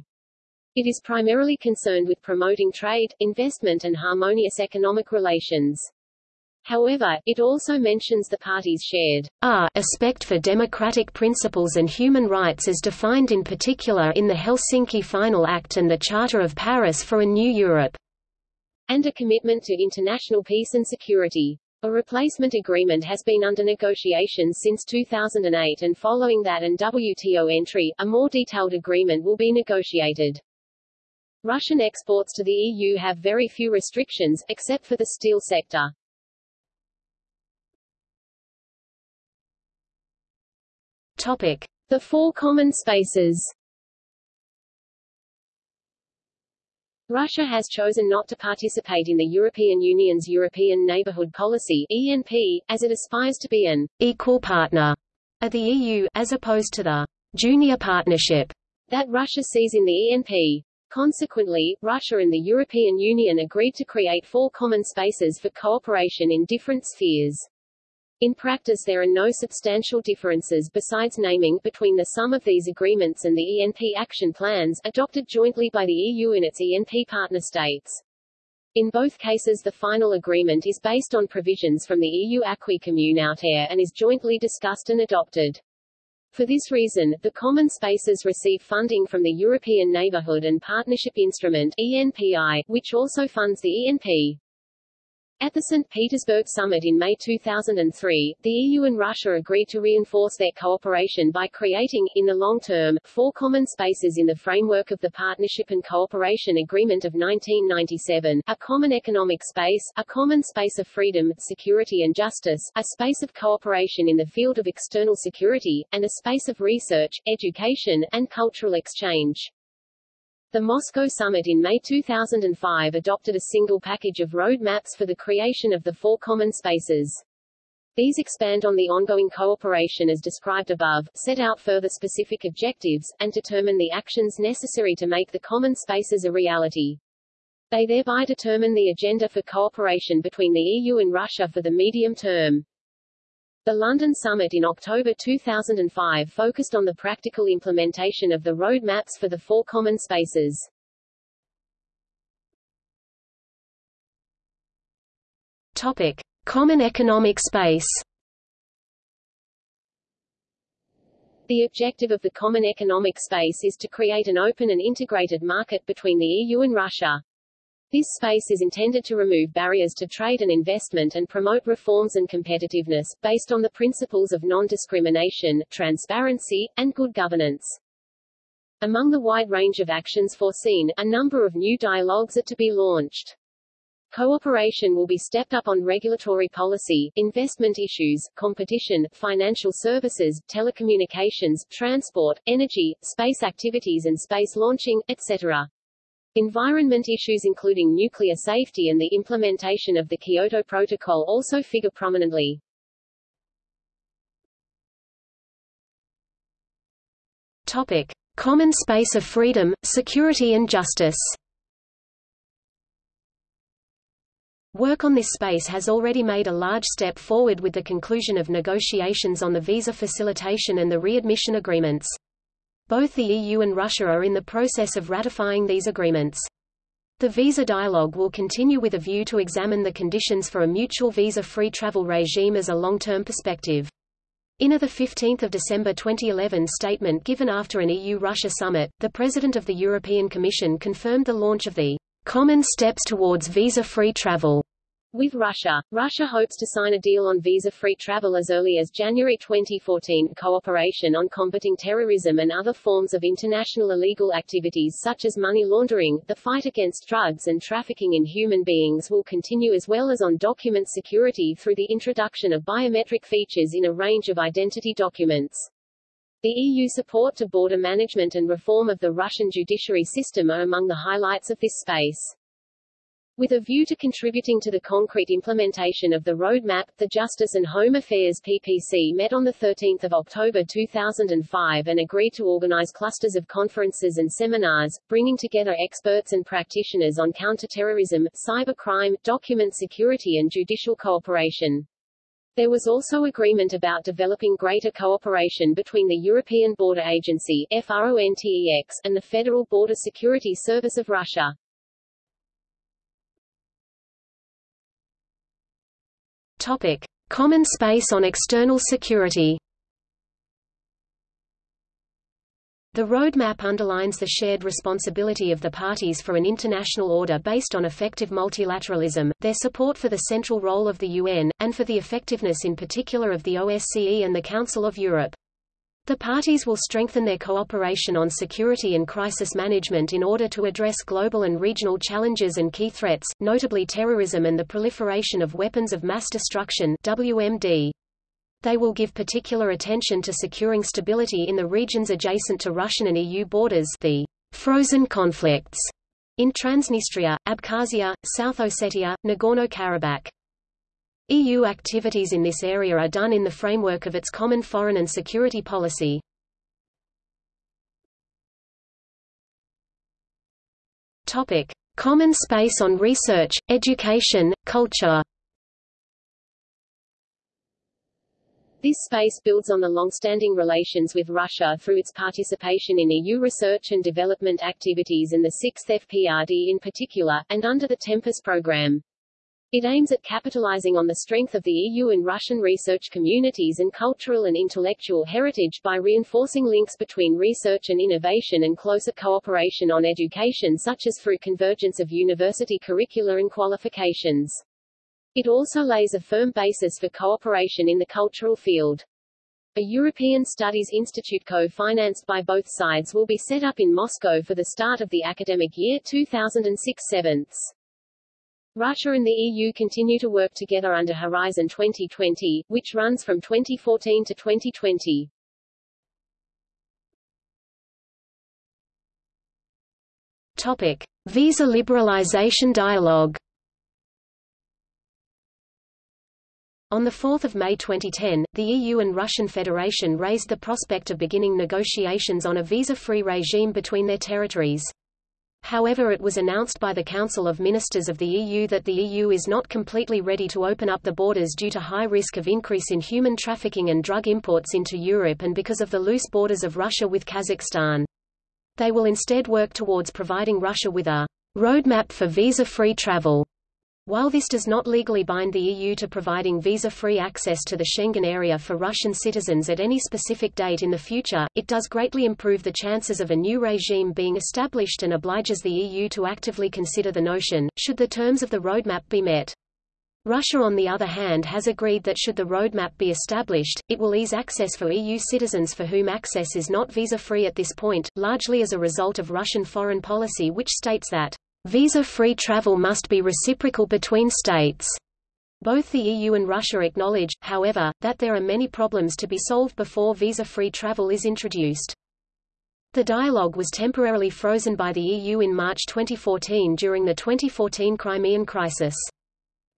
Speaker 1: It is primarily concerned with promoting trade, investment and harmonious economic relations. However, it also mentions the parties' shared
Speaker 2: R respect for democratic principles and human rights as defined in particular in the Helsinki Final Act and the Charter of Paris for a New Europe,
Speaker 1: and a commitment to international peace and security. A replacement agreement has been under negotiation since 2008 and following that and WTO entry, a more detailed agreement will be negotiated. Russian exports to the EU have very few restrictions, except for the steel sector.
Speaker 2: Topic.
Speaker 1: The four common spaces Russia has chosen not to participate in the European Union's European Neighbourhood Policy ENP, as it aspires to be an
Speaker 2: equal partner of the EU, as opposed to the junior partnership
Speaker 1: that Russia sees in the ENP. Consequently, Russia and the European Union agreed to create four common spaces for cooperation in different spheres. In practice there are no substantial differences besides naming between the sum of these agreements and the ENP action plans, adopted jointly by the EU and its ENP partner states. In both cases the final agreement is based on provisions from the EU Acquis Communautaire and is jointly discussed and adopted. For this reason, the common spaces receive funding from the European Neighbourhood and Partnership Instrument ENPI, which also funds the ENP. At the St. Petersburg summit in May 2003, the EU and Russia agreed to reinforce their cooperation by creating, in the long term, four common spaces in the framework of the Partnership and Cooperation Agreement of 1997, a common economic space, a common space of freedom, security and justice, a space of cooperation in the field of external security, and a space of research, education, and cultural exchange. The Moscow summit in May 2005 adopted a single package of road maps for the creation of the four common spaces. These expand on the ongoing cooperation as described above, set out further specific objectives, and determine the actions necessary to make the common spaces a reality. They thereby determine the agenda for cooperation between the EU and Russia for the medium term. The London summit in October 2005 focused on the practical implementation of the road maps for the four common spaces.
Speaker 2: Topic: Common economic space.
Speaker 1: The objective of the Common Economic Space is to create an open and integrated market between the EU and Russia. This space is intended to remove barriers to trade and investment and promote reforms and competitiveness, based on the principles of non-discrimination, transparency, and good governance. Among the wide range of actions foreseen, a number of new dialogues are to be launched. Cooperation will be stepped up on regulatory policy, investment issues, competition, financial services, telecommunications, transport, energy, space activities and space launching, etc. Environment issues including nuclear safety and the implementation of the Kyoto Protocol also figure prominently.
Speaker 2: Topic: Common space of freedom, security and justice. Work on this space has already made a large step forward with the conclusion of negotiations on the visa facilitation and the readmission agreements. Both the EU and Russia are in the process of ratifying these agreements. The visa dialogue will continue with a view to examine the conditions for a mutual visa-free travel regime as a long-term perspective. In a 15 December 2011 statement given after an EU-Russia summit, the President of the European Commission confirmed the launch of the Common Steps Towards Visa-Free Travel
Speaker 1: with Russia, Russia hopes to sign a deal on visa-free travel as early as January 2014. Cooperation on combating terrorism and other forms of international illegal activities such as money laundering, the fight against drugs and trafficking in human beings will continue as well as on document security through the introduction of biometric features in a range of identity documents. The EU support to border management and reform of the Russian judiciary system are among the highlights of this space. With a view to contributing to the concrete implementation of the roadmap, the Justice and Home Affairs PPC met on 13 October 2005 and agreed to organize clusters of conferences and seminars, bringing together experts and practitioners on counterterrorism, cybercrime, document security and judicial cooperation. There was also agreement about developing greater cooperation between the European Border Agency FRONTEX, and the Federal Border Security Service of Russia.
Speaker 2: Topic: Common space on external security. The roadmap underlines the shared responsibility of the parties for an international order based on effective multilateralism, their support for the central role of the UN, and for the effectiveness in particular of the OSCE and the Council of Europe. The parties will strengthen their cooperation on security and crisis management in order to address global and regional challenges and key threats, notably terrorism and the proliferation of weapons of mass destruction WMD. They will give particular attention to securing stability in the regions adjacent to Russian and EU borders the frozen conflicts in Transnistria, Abkhazia, South Ossetia, Nagorno-Karabakh. EU activities in this area are done in the framework of its common foreign and security policy. Topic: Common space on research, education, culture.
Speaker 1: This space builds on the long-standing relations with Russia through its participation in EU research and development activities and the 6th FPRD in particular, and under the Tempus program. It aims at capitalizing on the strength of the EU and Russian research communities and cultural and intellectual heritage by reinforcing links between research and innovation and closer cooperation on education such as through convergence of university curricula and qualifications. It also lays a firm basis for cooperation in the cultural field. A European Studies Institute co-financed by both sides will be set up in Moscow for the start of the academic year 2006-7. Russia and the EU continue to work together under Horizon 2020, which runs from 2014 to 2020.
Speaker 2: Topic: Visa liberalization dialogue. On 4 May 2010, the EU and Russian Federation raised the prospect of beginning negotiations on a visa-free regime between their territories. However it was announced by the Council of Ministers of the EU that the EU is not completely ready to open up the borders due to high risk of increase in human trafficking and drug imports into Europe and because of the loose borders of Russia with Kazakhstan. They will instead work towards providing Russia with a roadmap for visa-free travel while this does not legally bind the EU to providing visa-free access to the Schengen area for Russian citizens at any specific date in the future, it does greatly improve the chances of a new regime being established and obliges the EU to actively consider the notion, should the terms of the roadmap be met. Russia on the other hand has agreed that should the roadmap be established, it will ease access for EU citizens for whom access is not visa-free at this point, largely as a result of Russian foreign policy which states that Visa-free travel must be reciprocal between states. Both the EU and Russia acknowledge, however, that there are many problems to be solved before visa-free travel is introduced. The dialogue was temporarily frozen by the EU in March 2014 during the 2014 Crimean crisis.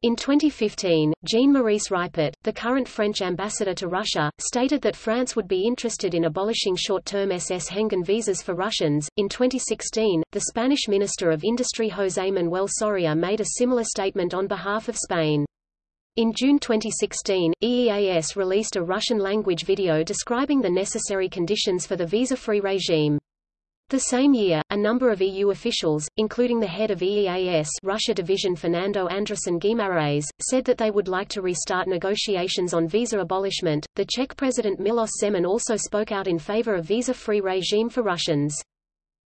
Speaker 2: In 2015, Jean-Maurice Ripert, the current French ambassador to Russia, stated that France would be interested in abolishing short-term Schengen visas for Russians. In 2016, the Spanish Minister of Industry José Manuel Soria made a similar statement on behalf of Spain. In June 2016, EEAS released a Russian-language video describing the necessary conditions for the visa-free regime. The same year, a number of EU officials, including the head of EEAS Russia Division Fernando Andresen Guimaraes, said that they would like to restart negotiations on visa abolishment. The Czech President Milos Zeman also spoke out in favor of visa-free regime for Russians.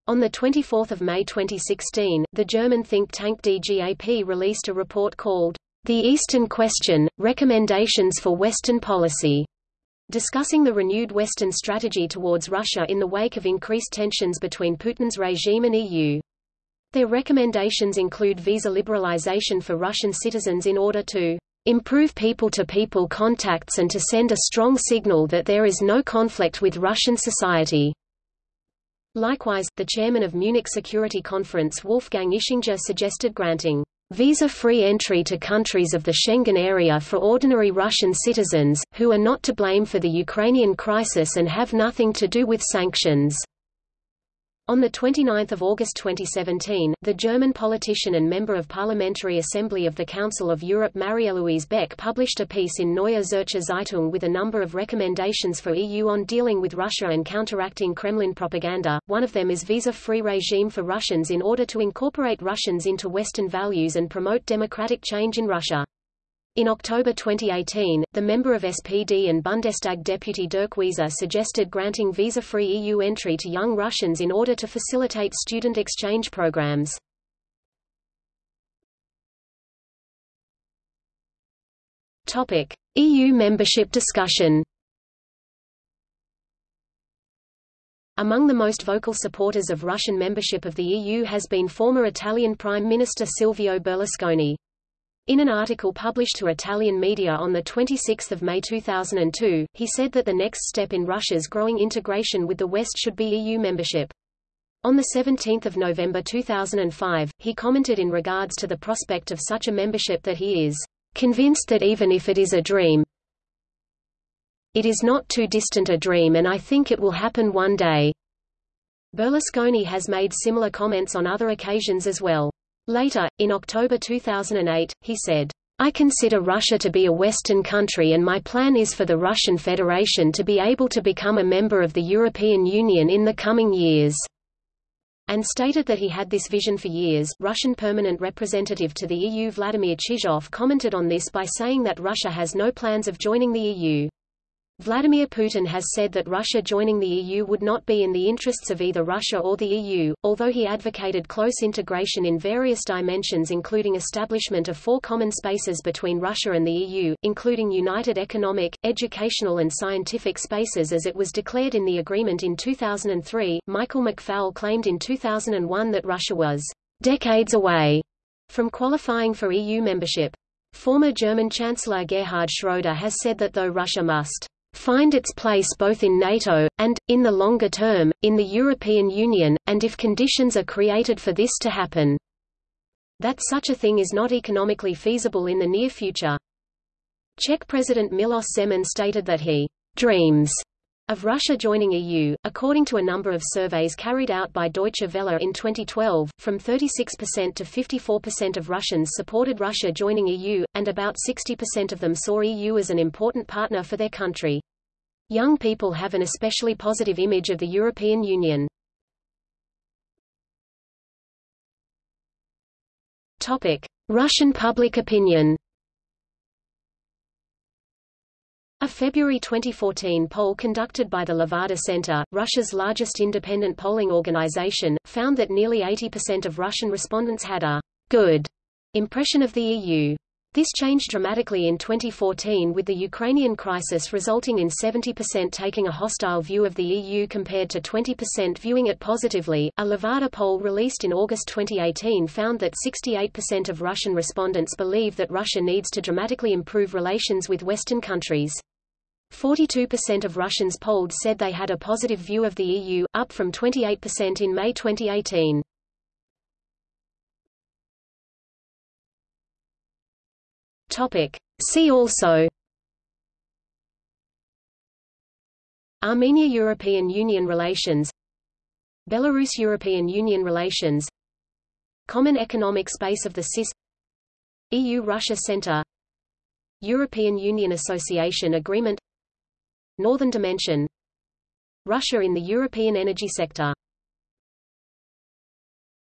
Speaker 2: On 24 May 2016, the German think tank DGAP released a report called The Eastern Question, Recommendations for Western Policy discussing the renewed Western strategy towards Russia in the wake of increased tensions between Putin's regime and EU. Their recommendations include visa liberalization for Russian citizens in order to improve people-to-people -people contacts and to send a strong signal that there is no conflict with Russian society. Likewise, the chairman of Munich Security Conference Wolfgang Ischinger suggested granting Visa-free entry to countries of the Schengen area for ordinary Russian citizens, who are not to blame for the Ukrainian crisis and have nothing to do with sanctions. On 29 August 2017, the German politician and member of Parliamentary Assembly of the Council of Europe Marie-Louise Beck published a piece in Neue Zürcher Zeitung with a number of recommendations for EU on dealing with Russia and counteracting Kremlin propaganda. One of them is visa-free regime for Russians in order to incorporate Russians into Western values and promote democratic change in Russia. In October 2018, the member of SPD and Bundestag deputy Dirk Wiese suggested granting visa-free EU entry to young Russians in order to facilitate student exchange programs. Topic: EU membership discussion. Among the most vocal supporters of Russian membership of the EU has been former Italian Prime Minister Silvio Berlusconi. In an article published to Italian media on 26 May 2002, he said that the next step in Russia's growing integration with the West should be EU membership. On 17 November 2005, he commented in regards to the prospect of such a membership that he is convinced that even if it is a dream, it is not too distant a dream and I think it will happen one day. Berlusconi has made similar comments on other occasions as well. Later, in October 2008, he said, I consider Russia to be a Western country and my plan is for the Russian Federation to be able to become a member of the European Union in the coming years and stated that he had this vision for years. Russian permanent representative to the EU Vladimir Chizhov commented on this by saying that Russia has no plans of joining the EU. Vladimir Putin has said that Russia joining the EU would not be in the interests of either Russia or the EU, although he advocated close integration in various dimensions including establishment of four common spaces between Russia and the EU, including united economic, educational and scientific spaces as it was declared in the agreement in 2003. Michael McFaul claimed in 2001 that Russia was decades away from qualifying for EU membership. Former German Chancellor Gerhard Schroeder has said that though Russia must find its place both in NATO, and, in the longer term, in the European Union, and if conditions are created for this to happen. That such a thing is not economically feasible in the near future. Czech President Milos Zeman stated that he dreams of Russia joining EU, according to a number of surveys carried out by Deutsche Welle in 2012, from 36% to 54% of Russians supported Russia joining EU, and about 60% of them saw EU as an important partner for their country. Young people have an especially positive image of the European Union. Topic: Russian public opinion. A February 2014 poll conducted by the Levada Center, Russia's largest independent polling organization, found that nearly 80% of Russian respondents had a good impression of the EU. This changed dramatically in 2014 with the Ukrainian crisis resulting in 70% taking a hostile view of the EU compared to 20% viewing it positively. A Levada poll released in August 2018 found that 68% of Russian respondents believe that Russia needs to dramatically improve relations with Western countries. 42% of Russians polled said they had a positive view of the EU, up from 28% in May 2018. Topic. See also. Armenia-European Union relations. Belarus-European Union relations. Common Economic Space of the CIS EU-Russia Center. European Union Association Agreement Northern Dimension. Russia in the European energy sector